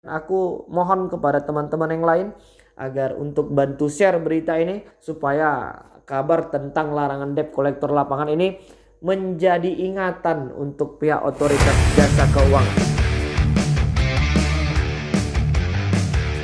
Aku mohon kepada teman-teman yang lain agar untuk bantu share berita ini supaya kabar tentang larangan debt kolektor lapangan ini menjadi ingatan untuk pihak otoritas jasa keuangan.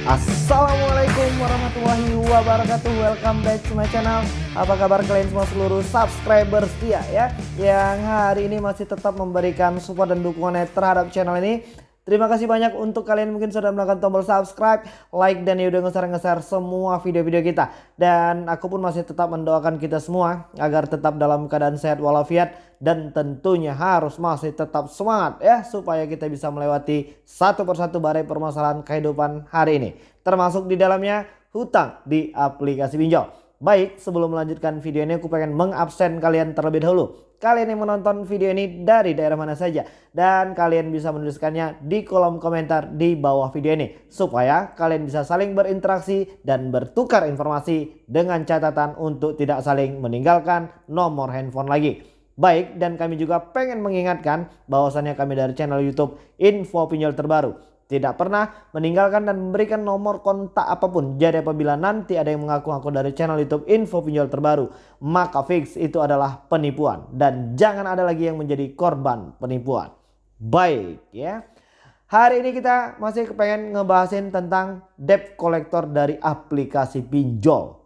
Assalamualaikum warahmatullahi wabarakatuh. Welcome back to my channel. Apa kabar kalian semua seluruh subscriber setia ya Yang hari ini masih tetap memberikan support dan dukungannya terhadap channel ini Terima kasih banyak untuk kalian mungkin sudah menekan tombol subscribe, like dan ya udah nge-share semua video-video kita. Dan aku pun masih tetap mendoakan kita semua agar tetap dalam keadaan sehat walafiat dan tentunya harus masih tetap semangat ya supaya kita bisa melewati satu persatu badai permasalahan kehidupan hari ini. Termasuk di dalamnya hutang di aplikasi pinjol. Baik, sebelum melanjutkan video ini aku pengen mengabsen kalian terlebih dahulu kalian yang menonton video ini dari daerah mana saja. Dan kalian bisa menuliskannya di kolom komentar di bawah video ini. Supaya kalian bisa saling berinteraksi dan bertukar informasi dengan catatan untuk tidak saling meninggalkan nomor handphone lagi. Baik dan kami juga pengen mengingatkan bahwasannya kami dari channel youtube info pinjol terbaru tidak pernah meninggalkan dan memberikan nomor kontak apa pun. Jadi apabila nanti ada yang mengaku-ngaku dari channel YouTube info pinjol terbaru, maka fix itu adalah penipuan dan jangan ada lagi yang menjadi korban penipuan. Baik ya. Hari ini kita masih kepengen ngebahasin tentang debt collector dari aplikasi pinjol.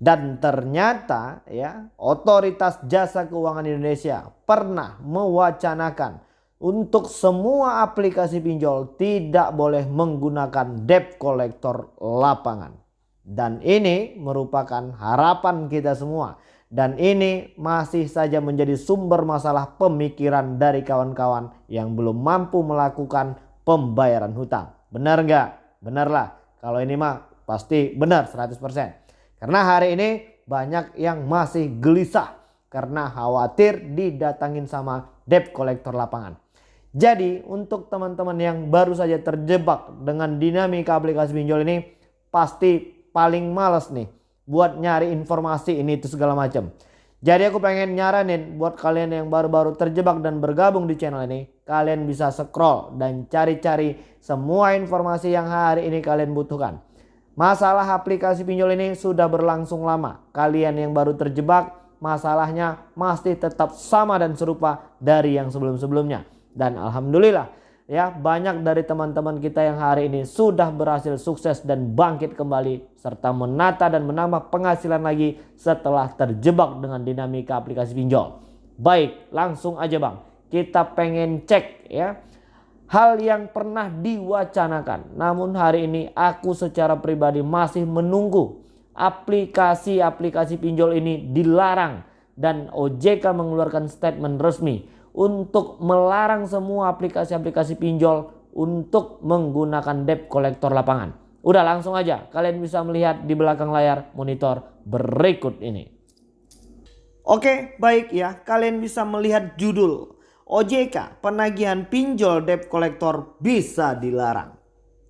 Dan ternyata ya otoritas jasa keuangan Indonesia pernah mewacanakan untuk semua aplikasi pinjol tidak boleh menggunakan debt collector lapangan. Dan ini merupakan harapan kita semua. Dan ini masih saja menjadi sumber masalah pemikiran dari kawan-kawan yang belum mampu melakukan pembayaran hutang. Benar nggak? Benarlah. Kalau ini mah pasti benar 100%. Karena hari ini banyak yang masih gelisah karena khawatir didatangin sama debt collector lapangan. Jadi untuk teman-teman yang baru saja terjebak dengan dinamika aplikasi pinjol ini pasti paling males nih buat nyari informasi ini itu segala macam. Jadi aku pengen nyaranin buat kalian yang baru-baru terjebak dan bergabung di channel ini. Kalian bisa scroll dan cari-cari semua informasi yang hari ini kalian butuhkan. Masalah aplikasi pinjol ini sudah berlangsung lama. Kalian yang baru terjebak masalahnya masih tetap sama dan serupa dari yang sebelum-sebelumnya. Dan Alhamdulillah ya banyak dari teman-teman kita yang hari ini sudah berhasil sukses dan bangkit kembali serta menata dan menambah penghasilan lagi setelah terjebak dengan dinamika aplikasi pinjol. Baik langsung aja bang. Kita pengen cek ya hal yang pernah diwacanakan. Namun hari ini aku secara pribadi masih menunggu aplikasi-aplikasi pinjol ini dilarang dan OJK mengeluarkan statement resmi untuk melarang semua aplikasi-aplikasi pinjol untuk menggunakan debt kolektor lapangan. Udah langsung aja kalian bisa melihat di belakang layar monitor berikut ini. Oke baik ya kalian bisa melihat judul OJK penagihan pinjol debt kolektor bisa dilarang.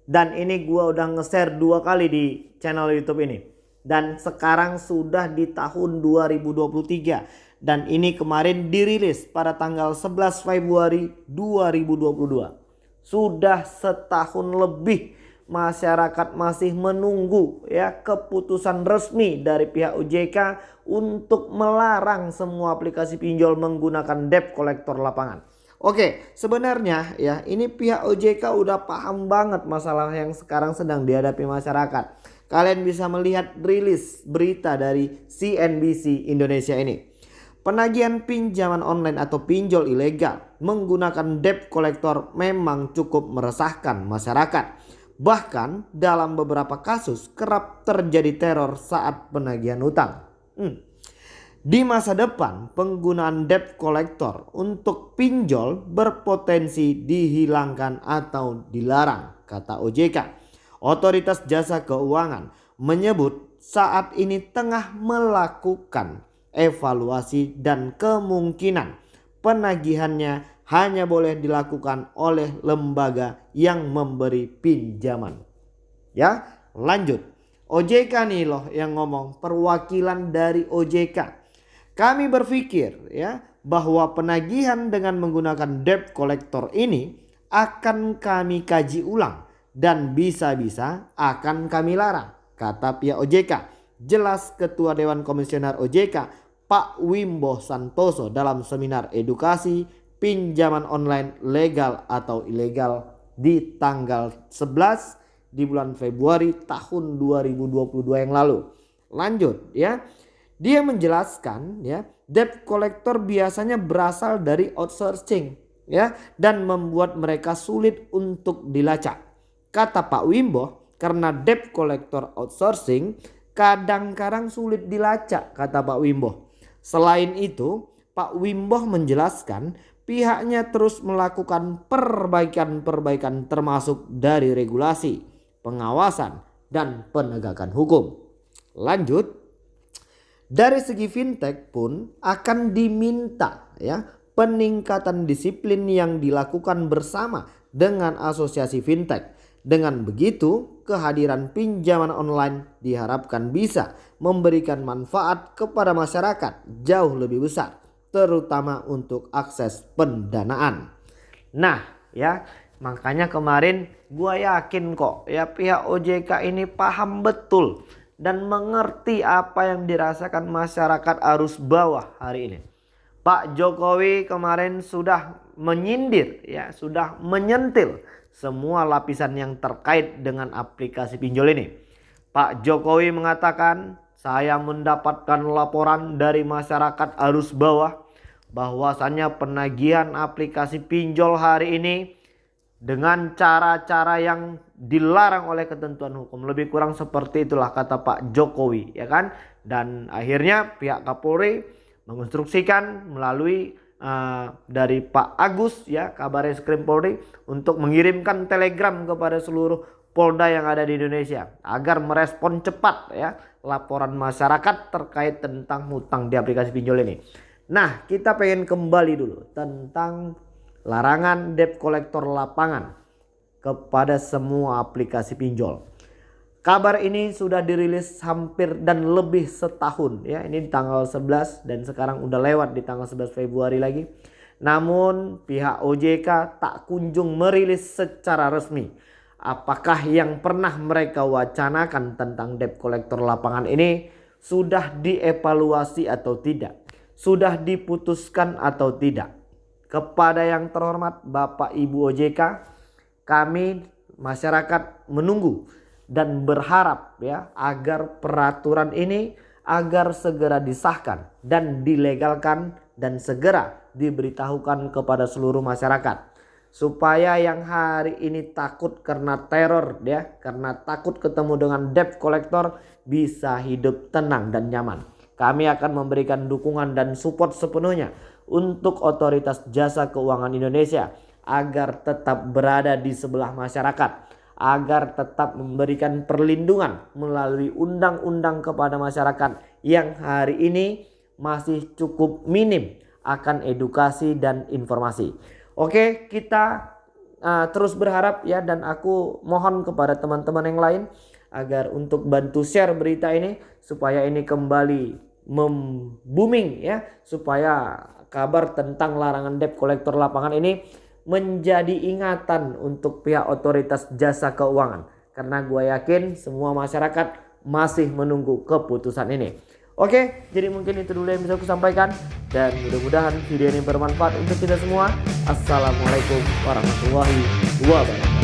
Dan ini gua udah nge-share dua kali di channel YouTube ini. Dan sekarang sudah di tahun 2023 dan ini kemarin dirilis pada tanggal 11 Februari 2022. Sudah setahun lebih masyarakat masih menunggu ya keputusan resmi dari pihak OJK untuk melarang semua aplikasi pinjol menggunakan debt kolektor lapangan. Oke, sebenarnya ya ini pihak OJK udah paham banget masalah yang sekarang sedang dihadapi masyarakat. Kalian bisa melihat rilis berita dari CNBC Indonesia ini. Penagihan pinjaman online atau pinjol ilegal menggunakan debt collector memang cukup meresahkan masyarakat. Bahkan dalam beberapa kasus kerap terjadi teror saat penagihan utang. Hmm. Di masa depan penggunaan debt collector untuk pinjol berpotensi dihilangkan atau dilarang kata OJK. Otoritas Jasa Keuangan menyebut saat ini tengah melakukan evaluasi dan kemungkinan penagihannya hanya boleh dilakukan oleh lembaga yang memberi pinjaman. Ya, lanjut. OJK nih loh yang ngomong perwakilan dari OJK. Kami berpikir ya bahwa penagihan dengan menggunakan debt collector ini akan kami kaji ulang dan bisa-bisa akan kami larang, kata pihak OJK. Jelas Ketua Dewan Komisioner OJK Pak Wimbo Santoso dalam seminar edukasi pinjaman online legal atau ilegal di tanggal 11 di bulan Februari tahun 2022 yang lalu. Lanjut ya. Dia menjelaskan ya, debt collector biasanya berasal dari outsourcing ya dan membuat mereka sulit untuk dilacak. Kata Pak Wimbo, karena debt collector outsourcing kadang-kadang sulit dilacak kata Pak Wimbo. Selain itu, Pak Wimbo menjelaskan pihaknya terus melakukan perbaikan-perbaikan termasuk dari regulasi, pengawasan, dan penegakan hukum. Lanjut, dari segi fintech pun akan diminta ya peningkatan disiplin yang dilakukan bersama dengan asosiasi fintech. Dengan begitu, kehadiran pinjaman online diharapkan bisa memberikan manfaat kepada masyarakat jauh lebih besar, terutama untuk akses pendanaan. Nah, ya, makanya kemarin gua yakin kok ya pihak OJK ini paham betul dan mengerti apa yang dirasakan masyarakat arus bawah hari ini. Pak Jokowi kemarin sudah menyindir ya, sudah menyentil semua lapisan yang terkait dengan aplikasi pinjol ini. Pak Jokowi mengatakan, "Saya mendapatkan laporan dari masyarakat arus bawah bahwasannya penagihan aplikasi pinjol hari ini dengan cara-cara yang dilarang oleh ketentuan hukum. Lebih kurang seperti itulah kata Pak Jokowi ya kan. Dan akhirnya pihak Kapolri menginstruksikan melalui uh, dari Pak Agus ya kabar eskrim Polri untuk mengirimkan telegram kepada seluruh Polda yang ada di Indonesia agar merespon cepat ya laporan masyarakat terkait tentang hutang di aplikasi pinjol ini. Nah, kita pengen kembali dulu tentang larangan debt collector lapangan kepada semua aplikasi pinjol. Kabar ini sudah dirilis hampir dan lebih setahun ya. Ini di tanggal 11 dan sekarang udah lewat di tanggal 11 Februari lagi. Namun pihak OJK tak kunjung merilis secara resmi apakah yang pernah mereka wacanakan tentang debt collector lapangan ini sudah dievaluasi atau tidak, sudah diputuskan atau tidak. Kepada yang terhormat Bapak Ibu OJK, kami masyarakat menunggu dan berharap ya agar peraturan ini agar segera disahkan dan dilegalkan dan segera diberitahukan kepada seluruh masyarakat. Supaya yang hari ini takut karena teror ya karena takut ketemu dengan debt collector bisa hidup tenang dan nyaman. Kami akan memberikan dukungan dan support sepenuhnya untuk otoritas jasa keuangan Indonesia agar tetap berada di sebelah masyarakat agar tetap memberikan perlindungan melalui undang-undang kepada masyarakat yang hari ini masih cukup minim akan edukasi dan informasi. Oke, kita uh, terus berharap ya dan aku mohon kepada teman-teman yang lain agar untuk bantu share berita ini supaya ini kembali membooming ya supaya kabar tentang larangan debt kolektor lapangan ini menjadi ingatan untuk pihak otoritas jasa keuangan. Karena gue yakin semua masyarakat masih menunggu keputusan ini. Oke, jadi mungkin itu dulu yang bisa aku sampaikan. Dan mudah-mudahan video ini bermanfaat untuk kita semua. Assalamualaikum warahmatullahi wabarakatuh.